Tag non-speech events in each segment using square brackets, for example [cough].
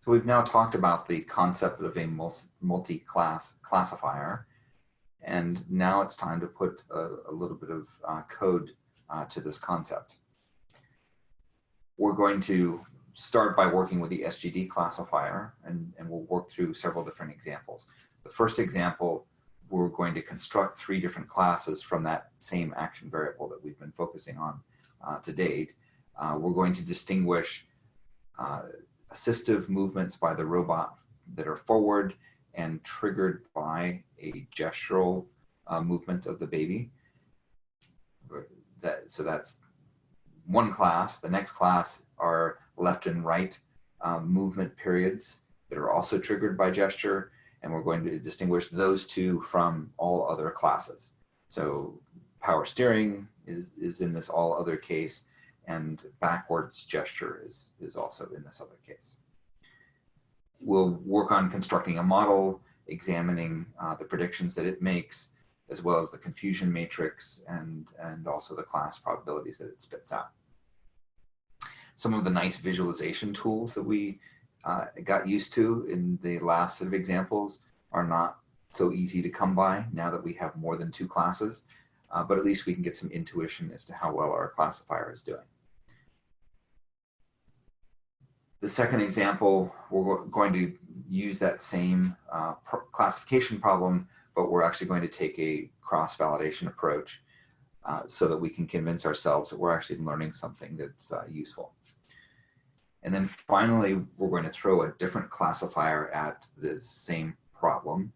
So we've now talked about the concept of a multi-class classifier, and now it's time to put a, a little bit of uh, code uh, to this concept. We're going to start by working with the SGD classifier, and, and we'll work through several different examples. The first example, we're going to construct three different classes from that same action variable that we've been focusing on uh, to date. Uh, we're going to distinguish uh, assistive movements by the robot that are forward and triggered by a gestural uh, movement of the baby. That, so that's one class. The next class are left and right um, movement periods that are also triggered by gesture. And we're going to distinguish those two from all other classes. So power steering is, is in this all other case and backwards gesture is, is also in this other case. We'll work on constructing a model, examining uh, the predictions that it makes, as well as the confusion matrix and, and also the class probabilities that it spits out. Some of the nice visualization tools that we uh, got used to in the last set of examples are not so easy to come by now that we have more than two classes, uh, but at least we can get some intuition as to how well our classifier is doing. The second example, we're going to use that same uh, classification problem, but we're actually going to take a cross-validation approach uh, so that we can convince ourselves that we're actually learning something that's uh, useful. And then finally, we're going to throw a different classifier at the same problem.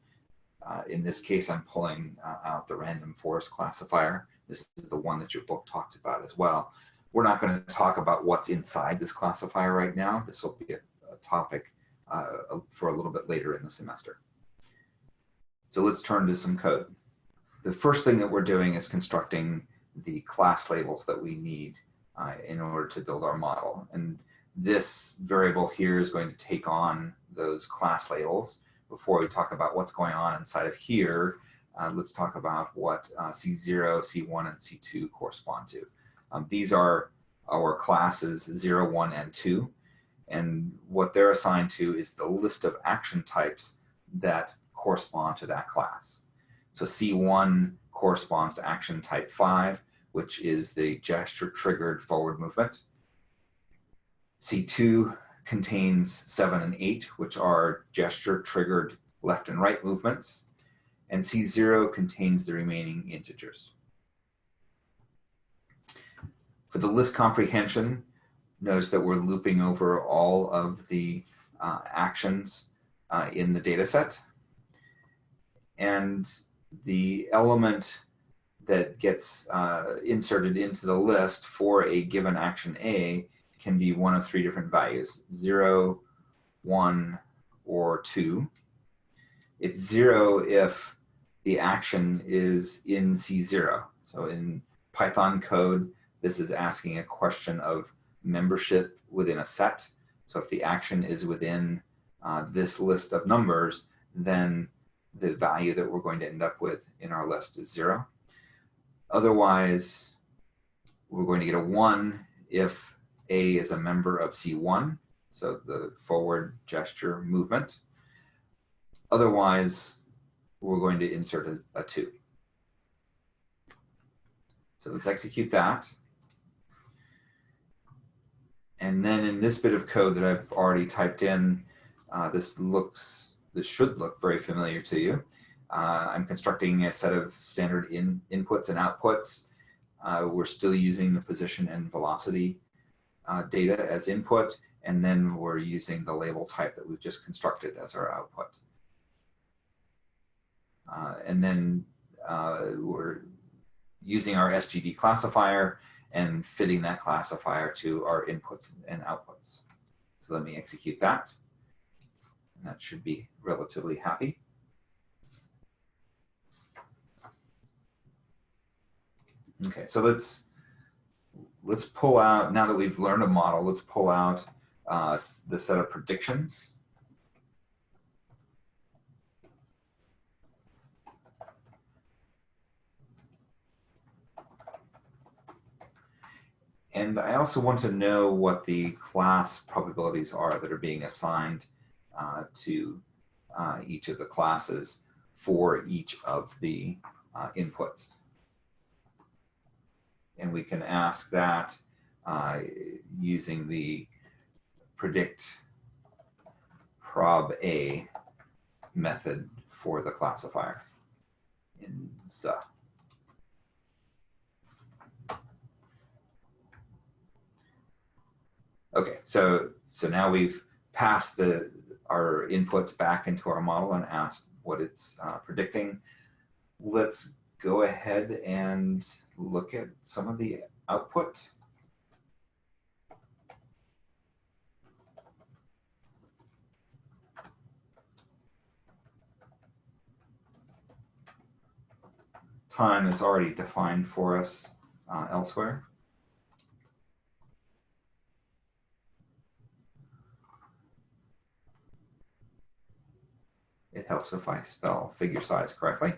Uh, in this case, I'm pulling uh, out the random forest classifier. This is the one that your book talks about as well. We're not going to talk about what's inside this classifier right now. This will be a, a topic uh, for a little bit later in the semester. So let's turn to some code. The first thing that we're doing is constructing the class labels that we need uh, in order to build our model. And this variable here is going to take on those class labels. Before we talk about what's going on inside of here, uh, let's talk about what uh, C0, C1, and C2 correspond to. Um, these are our classes 0, 1, and 2. And what they're assigned to is the list of action types that correspond to that class. So C1 corresponds to action type 5, which is the gesture triggered forward movement. C2 contains 7 and 8, which are gesture triggered left and right movements. And C0 contains the remaining integers. For the list comprehension, notice that we're looping over all of the uh, actions uh, in the data set. And the element that gets uh, inserted into the list for a given action A can be one of three different values, zero, one, or two. It's zero if the action is in C0. So in Python code, this is asking a question of membership within a set. So if the action is within uh, this list of numbers, then the value that we're going to end up with in our list is zero. Otherwise, we're going to get a one if A is a member of C1, so the forward gesture movement. Otherwise, we're going to insert a, a two. So let's execute that. And then in this bit of code that I've already typed in, uh, this looks, this should look very familiar to you. Uh, I'm constructing a set of standard in, inputs and outputs. Uh, we're still using the position and velocity uh, data as input, and then we're using the label type that we've just constructed as our output. Uh, and then uh, we're using our SGD classifier and fitting that classifier to our inputs and outputs. So let me execute that. And that should be relatively happy. Okay, so let's let's pull out, now that we've learned a model, let's pull out uh, the set of predictions And I also want to know what the class probabilities are that are being assigned uh, to uh, each of the classes for each of the uh, inputs. And we can ask that uh, using the predict prob A method for the classifier in. Okay, so so now we've passed the our inputs back into our model and asked what it's uh, predicting. Let's go ahead and look at some of the output. Time is already defined for us uh, elsewhere. It helps if I spell figure size correctly.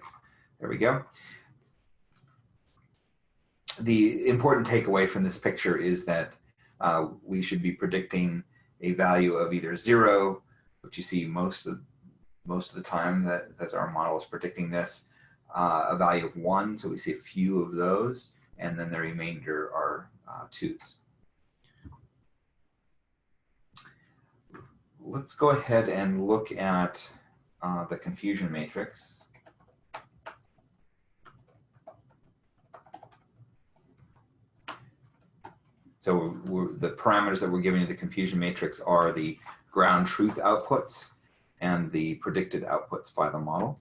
There we go. The important takeaway from this picture is that uh, we should be predicting a value of either zero, which you see most of most of the time that, that our model is predicting this, uh, a value of one, so we see a few of those, and then the remainder are uh, twos. Let's go ahead and look at uh, the confusion matrix. So the parameters that we're giving to the confusion matrix are the ground truth outputs and the predicted outputs by the model.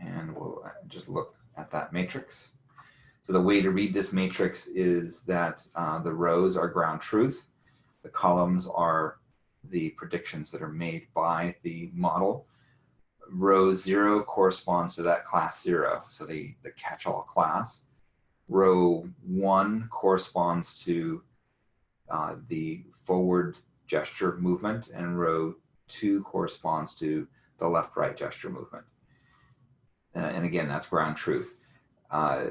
And we'll just look at that matrix. So the way to read this matrix is that uh, the rows are ground truth, the columns are the predictions that are made by the model. Row zero corresponds to that class zero, so the, the catch-all class. Row one corresponds to uh, the forward gesture movement, and row two corresponds to the left-right gesture movement. Uh, and again, that's ground truth. Uh,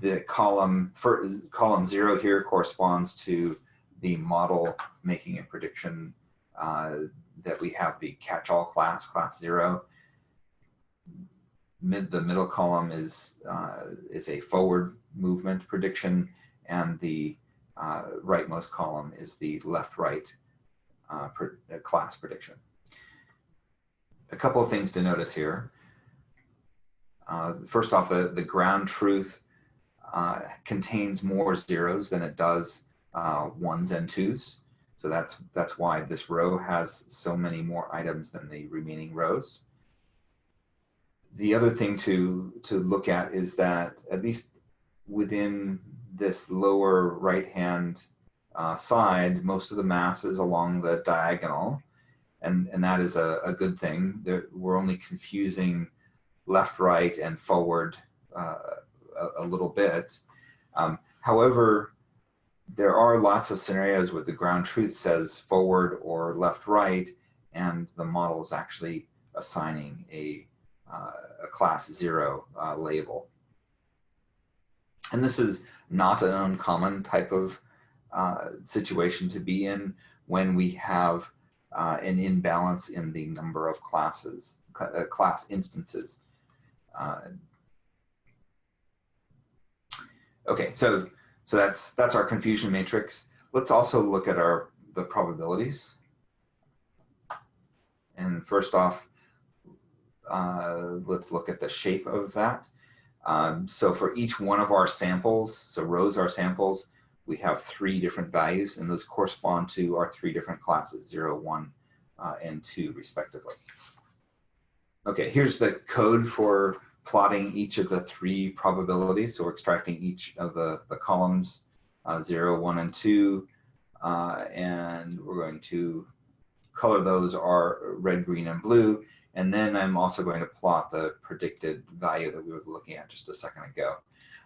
the column for column zero here corresponds to the model making a prediction that we have the catch-all class, class zero. Mid, the middle column is, uh, is a forward movement prediction and the uh, rightmost column is the left-right uh, uh, class prediction. A couple of things to notice here. Uh, first off, the, the ground truth contains more zeros than it does ones and twos. So that's, that's why this row has so many more items than the remaining rows. The other thing to, to look at is that at least within this lower right-hand uh, side, most of the mass is along the diagonal, and, and that is a, a good thing. There, we're only confusing left, right, and forward uh, a, a, little bit. Um, however, there are lots of scenarios where the ground truth says forward or left right, and the model is actually assigning a, uh, a class zero uh, label. And this is not an uncommon type of uh, situation to be in when we have uh, an imbalance in the number of classes, uh, class instances. Uh, okay, so so that's, that's our confusion matrix. Let's also look at our, the probabilities. And first off, uh, let's look at the shape of that. Um, so for each one of our samples, so rows are samples, we have three different values and those correspond to our three different classes, zero, one, uh, and two respectively. Okay, here's the code for plotting each of the three probabilities. So we're extracting each of the, the columns, uh, zero, one, and two. Uh, and we're going to color those are red, green, and blue. And then I'm also going to plot the predicted value that we were looking at just a second ago.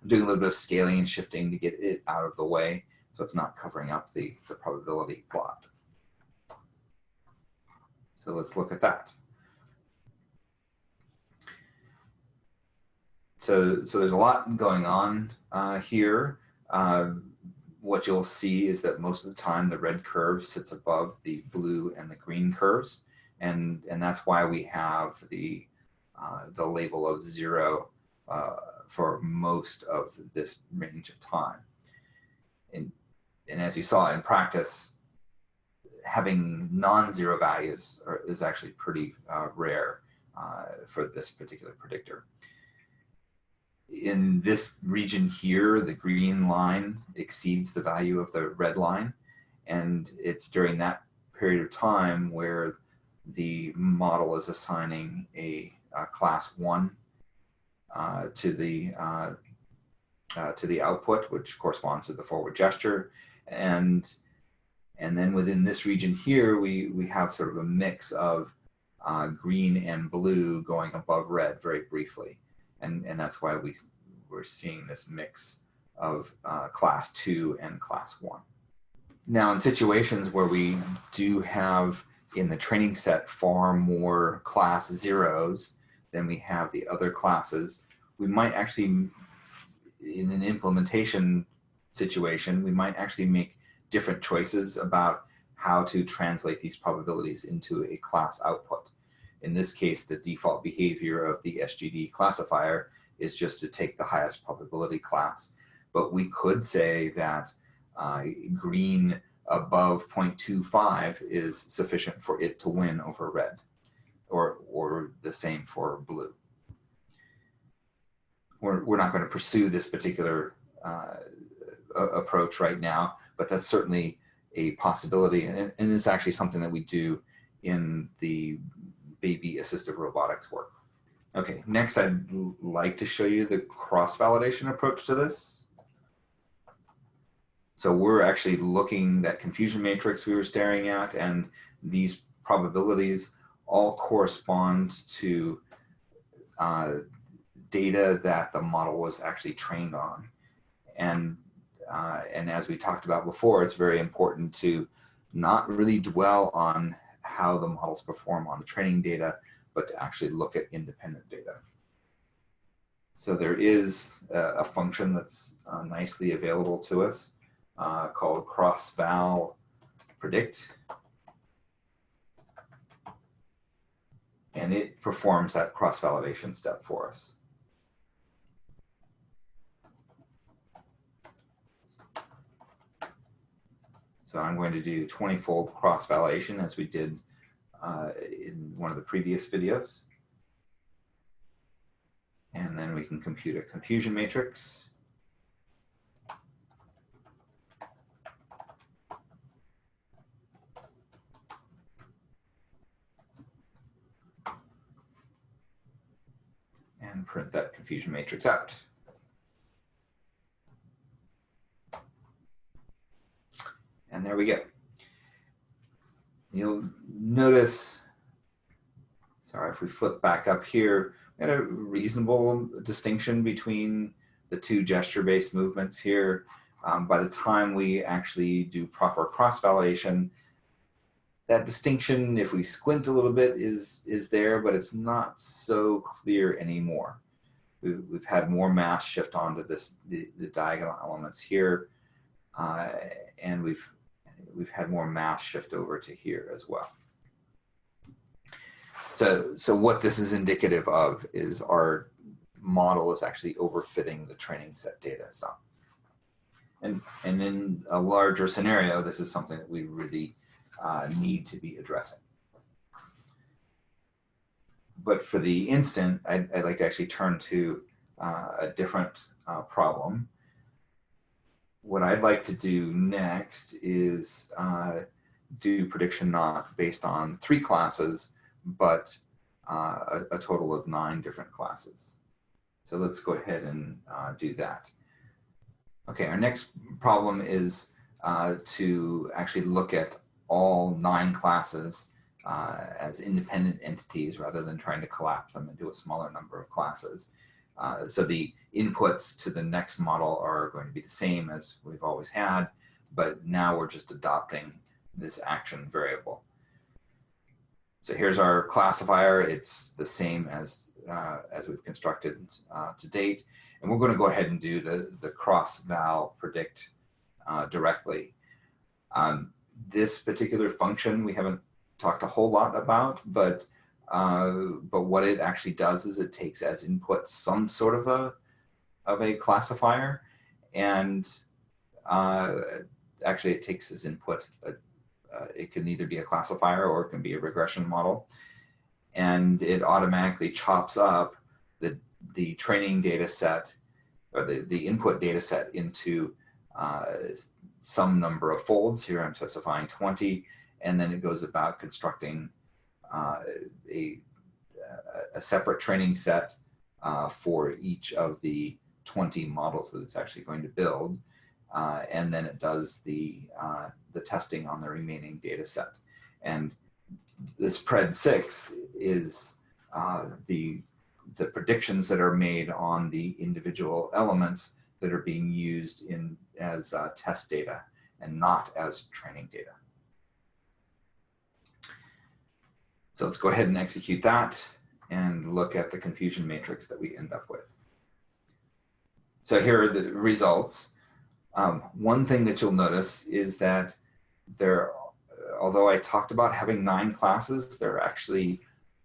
I'm doing a little bit of scaling and shifting to get it out of the way so it's not covering up the, the probability plot. So let's look at that. So, so there's a lot going on uh, here. Uh, what you'll see is that most of the time the red curve sits above the blue and the green curves. And, and that's why we have the, uh, the label of zero uh, for most of this range of time. And, and as you saw in practice, having non-zero values are, is actually pretty uh, rare uh, for this particular predictor in this region here, the green line exceeds the value of the red line. And it's during that period of time where the model is assigning a, a class one uh, to the uh, uh, to the output, which corresponds to the forward gesture. And and then within this region here, we, we have sort of a mix of uh, green and blue going above red very briefly and and that's why we we're seeing this mix of uh, class two and class one. Now, in situations where we do have in the training set far more class zeros than we have the other classes, we might actually, in an implementation situation, we might actually make different choices about how to translate these probabilities into a class output. In this case, the default behavior of the SGD classifier is just to take the highest probability class. But we could say that uh, green above 0.25 is sufficient for it to win over red, or, or the same for blue. We're, we're not going to pursue this particular uh, approach right now, but that's certainly a possibility, and, and it's actually something that we do in the baby assistive robotics work. Okay, next I'd like to show you the cross-validation approach to this. So we're actually looking that confusion matrix we were staring at and these probabilities all correspond to uh, data that the model was actually trained on. And, uh, and as we talked about before, it's very important to not really dwell on how the models perform on the training data, but to actually look at independent data. So there is a, function that's uh, nicely available to us uh, called cross-val predict. And it performs that cross-validation step for us. So I'm going to do 20-fold cross-validation as we did uh, in one of the previous videos. And then we can compute a confusion matrix. And print that confusion matrix out. And there we go you'll notice, sorry, if we flip back up here, we had a reasonable distinction between the two gesture-based movements here. Um, by the time we actually do proper cross-validation, that distinction, if we squint a little bit, is, is there, but it's not so clear anymore. We've, we've had more mass shift onto this, the, the diagonal elements here, uh, and we've we've had more mass shift over to here as well. So, so what this is indicative of is our model is actually overfitting the training set data some. And, and in a larger scenario, this is something that we really uh, need to be addressing. But for the instant, I'd, I'd like to actually turn to uh, a different uh, problem what I'd like to do next is uh, do prediction not based on three classes, but uh, a, a, total of nine different classes. So let's go ahead and uh, do that. Okay, our next problem is uh, to actually look at all nine classes uh, as independent entities rather than trying to collapse them into a smaller number of classes. Uh, so the inputs to the next model are going to be the same as we've always had, but now we're just adopting this action variable. So here's our classifier. It's the same as, uh, as we've constructed uh, to date. And we're going to go ahead and do the, the cross val predict uh, directly. Um, this particular function we haven't talked a whole lot about, but uh, but what it actually does is it takes as input some sort of a of a classifier, and uh, actually it takes as input a, uh, it can either be a classifier or it can be a regression model, and it automatically chops up the the training data set or the the input data set into uh, some number of folds. Here I'm specifying 20, and then it goes about constructing uh, a, a separate training set uh, for each of the 20 models that it's actually going to build. Uh, and then it does the, uh, the testing on the remaining data set. And this PRED6 is uh, the, the predictions that are made on the individual elements that are being used in as uh, test data and not as training data. So let's go ahead and execute that and look at the confusion matrix that we end up with. So here are the results. Um, one thing that you'll notice is that there, although I talked about having nine classes, there are actually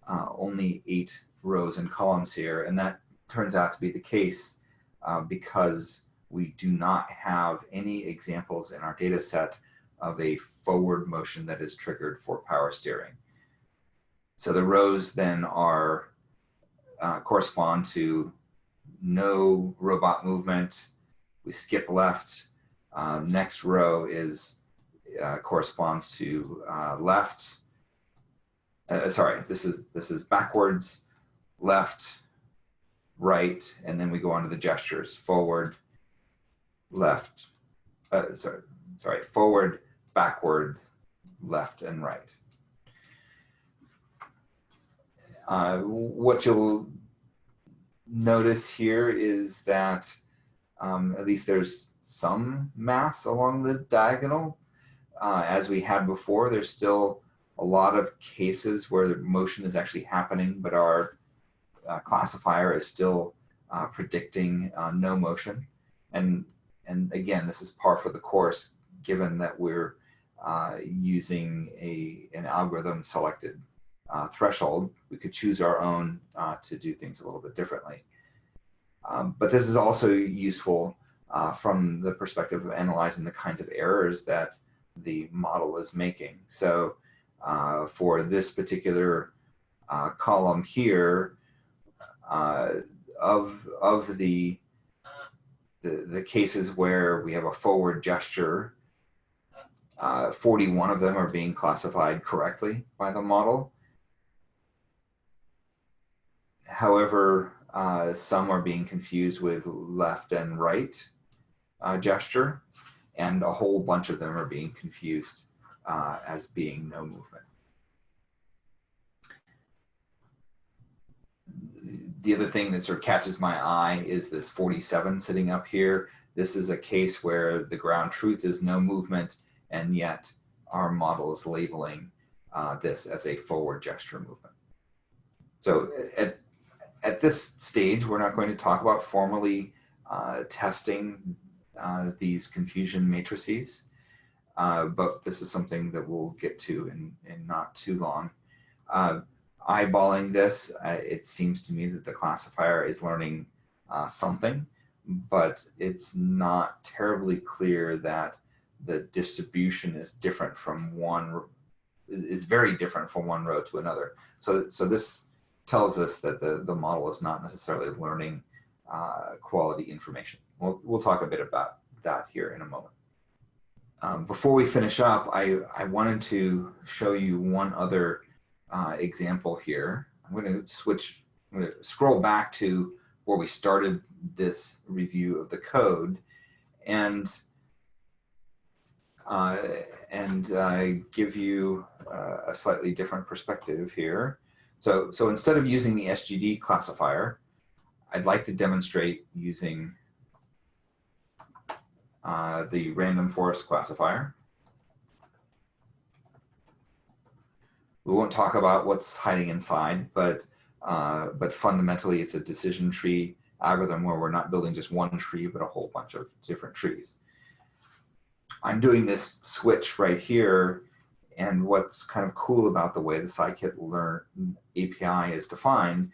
uh, only eight rows and columns here. And that turns out to be the case uh, because we do not have any examples in our data set of a forward motion that is triggered for power steering. So the rows then are uh, correspond to no robot movement. We skip left. Uh, next row is uh, corresponds to uh, left. Uh, sorry, this is this is backwards, left, right, and then we go on to the gestures: forward, left. Uh, sorry, sorry, forward, backward, left, and right. Uh, what you'll notice here is that um, at least there's some mass along the diagonal. Uh, as we had before, there's still a lot of cases where the motion is actually happening, but our uh, classifier is still uh, predicting uh, no motion. And, and again, this is par for the course, given that we're uh, using a, an algorithm selected uh, threshold. We could choose our own uh, to do things a little bit differently. Um, but this is also useful uh, from the perspective of analyzing the kinds of errors that the model is making. So uh, for this particular uh, column here, uh, of, of the, the, the cases where we have a forward gesture, 41 of them are being classified correctly by the model. However, uh, some are being confused with left and right uh, gesture, and a whole bunch of them are being confused uh, as being no movement. The other thing that sort of catches my eye is this 47 sitting up here. This is a case where the ground truth is no movement, and yet our model is labeling uh, this as a forward gesture movement. So at at this stage, we're not going to talk about formally uh, testing uh, these confusion matrices, uh, but this is something that we'll get to in, in not too long. Uh, eyeballing this, uh, it seems to me that the classifier is learning uh, something, but it's not terribly clear that the distribution is different from one, is very different from one row to another. So, so this tells us that the, the model is not necessarily learning uh, quality information. We'll, we'll talk a bit about that here in a moment. Um, before we finish up, I, I wanted to show you one other uh, example here. I'm going to switch, I'm going to scroll back to where we started this review of the code and uh, and uh, give you uh, a slightly different perspective here. So, so instead of using the SGD classifier, I'd like to demonstrate using uh, the random forest classifier. we won't talk about what's hiding inside, but, uh, but fundamentally it's a decision tree algorithm where we're not building just one tree, but a whole bunch of different trees. I'm doing this switch right here. And what's kind of cool about the way the scikit-learn API is defined,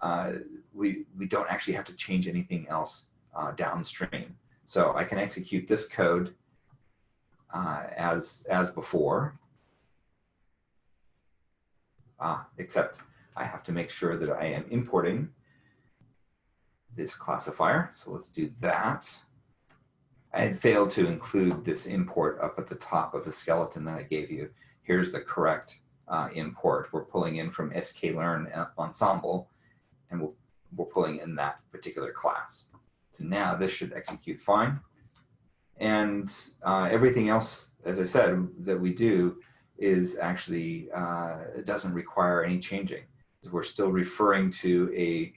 uh, we, we don't actually have to change anything else uh, downstream. So I can execute this code uh, as, as before, uh, except I have to make sure that I am importing this classifier. So let's do that. I had failed to include this import up at the top of the skeleton that I gave you. Here's the correct uh, import. We're pulling in from sklearn ensemble, and we'll, we're pulling in that particular class. So now this should execute fine. And uh, everything else, as I said, that we do is actually, uh, it doesn't require any changing. We're still referring to a,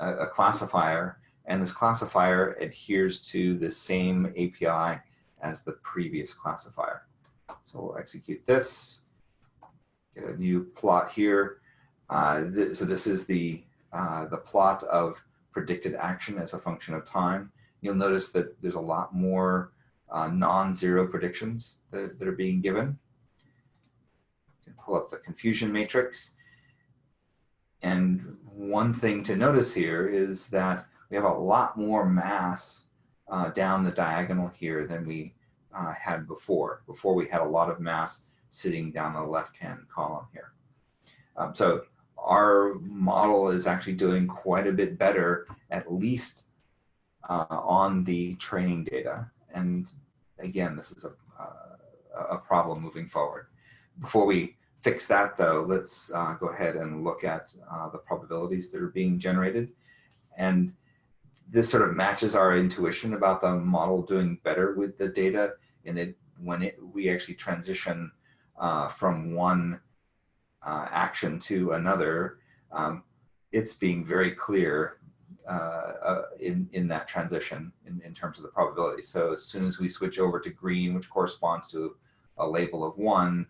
a classifier and this classifier adheres to the same API as the previous classifier. So we'll execute this, get a new plot here. Uh, th so this is the, uh, the plot of predicted action as a function of time. You'll notice that there's a lot more uh, non-zero predictions that, that, are being given. Pull up the confusion matrix. And one thing to notice here is that we have a lot more mass uh, down the diagonal here than we uh, had before. Before we had a lot of mass sitting down the left-hand column here. Um, so our model is actually doing quite a bit better, at least uh, on the training data. And again, this is a, uh, a problem moving forward. Before we fix that though, let's uh, go ahead and look at uh, the probabilities that are being generated. And this sort of matches our intuition about the model doing better with the data and that when it, we actually transition uh, from one uh, action to another, um, it's being very clear uh, uh, in, in that transition in, in terms of the probability. So as soon as we switch over to green, which corresponds to a label of one,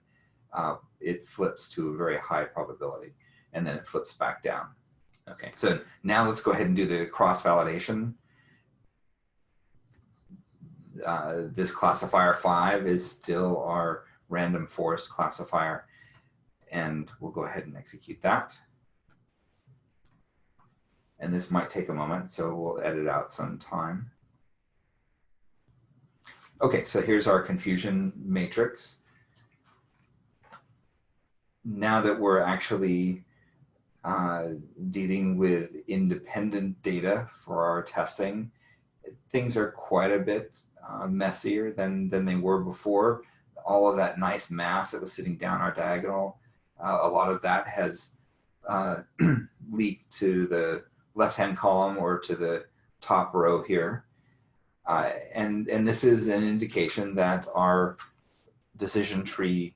uh, it flips to a very high probability and then it flips back down. Okay, so now let's go ahead and do the cross-validation. Uh, this classifier 5 is still our random forest classifier, and we'll go ahead and execute that. And this might take a moment, so we'll edit out some time. Okay, so here's our confusion matrix. Now that we're actually uh, dealing with independent data for our testing. Things are quite a bit uh, messier than, than they were before. All of that nice mass that was sitting down our diagonal, uh, a lot of that has uh, [clears throat] leaked to the left-hand column or to the top row here. Uh, and, and this is an indication that our decision tree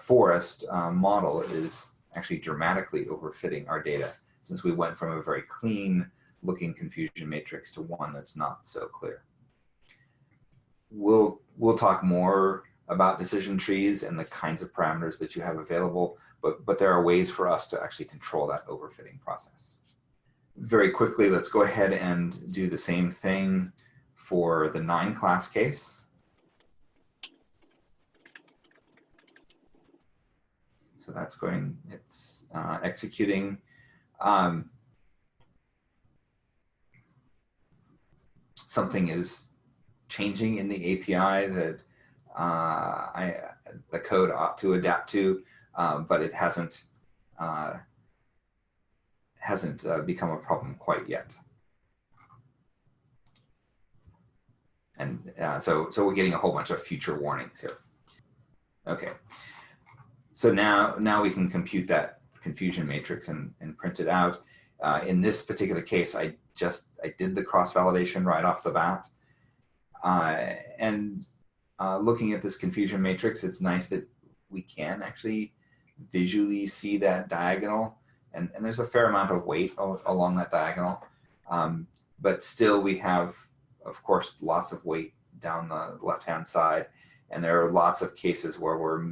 forest model is actually dramatically overfitting our data since we went from a very clean looking confusion matrix to one that's not so clear. We'll, we'll talk more about decision trees and the kinds of parameters that you have available, but, but there are ways for us to actually control that overfitting process. Very quickly, let's go ahead and do the same thing for the nine class case. So that's going, it's uh, executing. Um, something is changing in the API that uh, I, the code ought to adapt to, uh, but it hasn't uh, hasn't uh, become a problem quite yet. And uh, so, so we're getting a whole bunch of future warnings here. Okay, so now, now we can compute that confusion matrix and, and print it out. Uh, in this particular case, I just, I did the cross-validation right off the bat. Uh, and uh, looking at this confusion matrix, it's nice that we can actually visually see that diagonal. And, and there's a fair amount of weight along that diagonal. Um, but still we have, of course, lots of weight down the left-hand side. And there are lots of cases where we're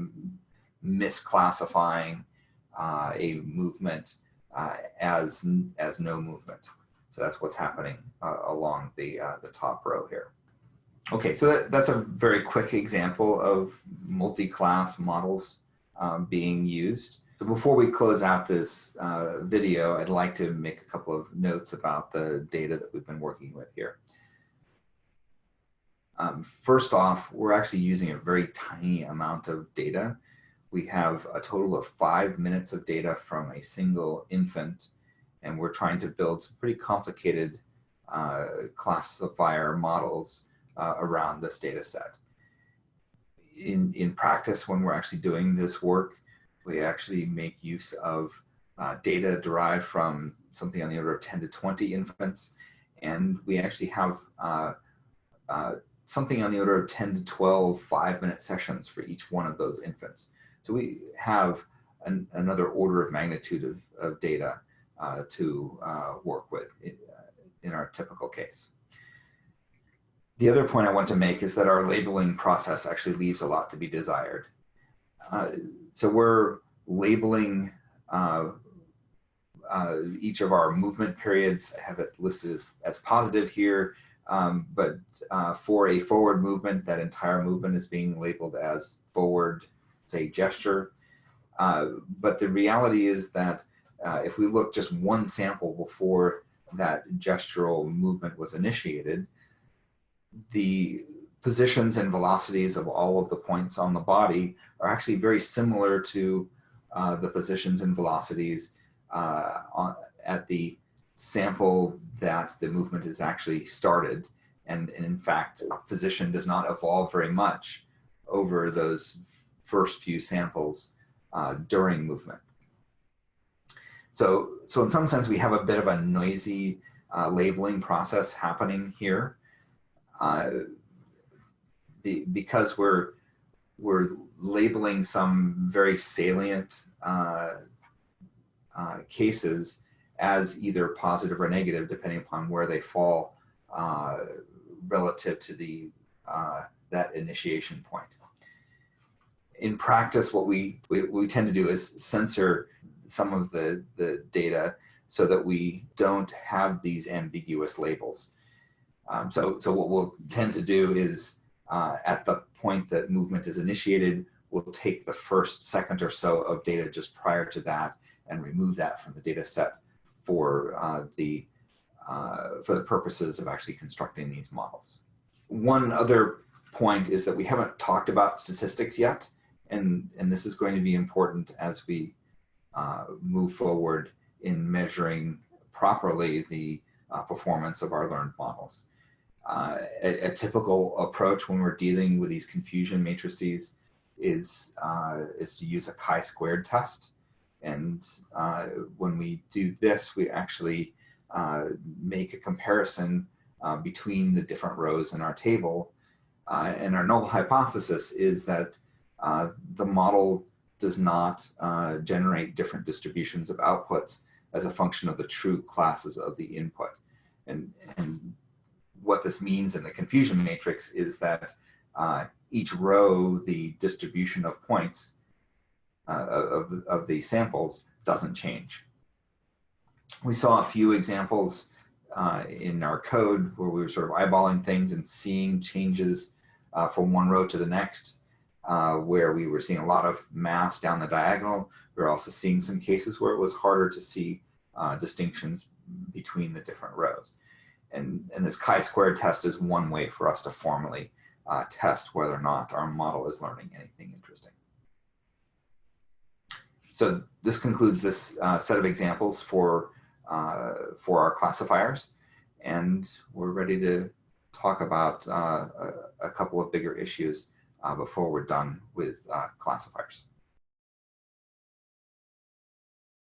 misclassifying uh, a movement uh, as, as no movement. So that's what's happening uh, along the, uh, the top row here. Okay, so that, that's a very quick example of multi-class models um, being used. So before we close out this uh, video, I'd like to make a couple of notes about the data that we've been working with here. Um, first off, we're actually using a very tiny amount of data. We have a total of five minutes of data from a single infant, and we're trying to build some pretty complicated uh, classifier models uh, around this data set. In, in practice, when we're actually doing this work, we actually make use of uh, data derived from something on the order of 10 to 20 infants. And we actually have uh, uh, something on the order of 10 to 12 five minute sessions for each one of those infants. So we have an, another order of magnitude of, of data uh, to uh, work with in, in our typical case. The other point I want to make is that our labeling process actually leaves a lot to be desired. Uh, so we're labeling uh, uh, each of our movement periods. I have it listed as, as positive here, um, but uh, for a forward movement, that entire movement is being labeled as forward, say, gesture. Uh, but the reality is that uh, if we look just one sample before that gestural movement was initiated, the positions and velocities of all of the points on the body are actually very similar to uh, the positions and velocities uh, on, at the sample that the movement is actually started. And, and, in fact, position does not evolve very much over those first few samples uh, during movement. So, so in some sense, we have a bit of a noisy uh, labeling process happening here. Uh, the, because we're we're labeling some very salient uh, uh, cases as either positive or negative, depending upon where they fall uh, relative to the that initiation point. In practice, what we, we, we tend to do is censor some of the, the data so that we don't have these ambiguous labels. Um, so, so what we'll tend to do is uh, at the point that movement is initiated, we'll take the first second or so of data just prior to that and remove that from the data set for uh, the uh, for the purposes of actually constructing these models. One other point is that we haven't talked about statistics yet, and, and this is going to be important as we uh, move forward in measuring properly the uh, performance of our learned models. Uh, a, a, typical approach when we're dealing with these confusion matrices is, uh, is to use a chi-squared test. And uh, when we do this, we actually uh, make a comparison between the different rows in our table. And our null hypothesis is that the model does not generate different distributions of outputs as a function of the true classes of the input. And, and what this means in the confusion matrix is that uh, each row, the distribution of points uh, of, of the samples doesn't change. We saw a few examples uh, in our code where we were sort of eyeballing things and seeing changes uh, from one row to the next, uh, where we were seeing a lot of mass down the diagonal. We were also seeing some cases where it was harder to see uh, distinctions between the different rows. And, and this chi-squared test is one way for us to formally uh, test whether or not our model is learning anything interesting. So this concludes this uh, set of examples for, uh, for our classifiers. And we're ready to talk about a, a, couple of bigger issues before we're done with uh, classifiers.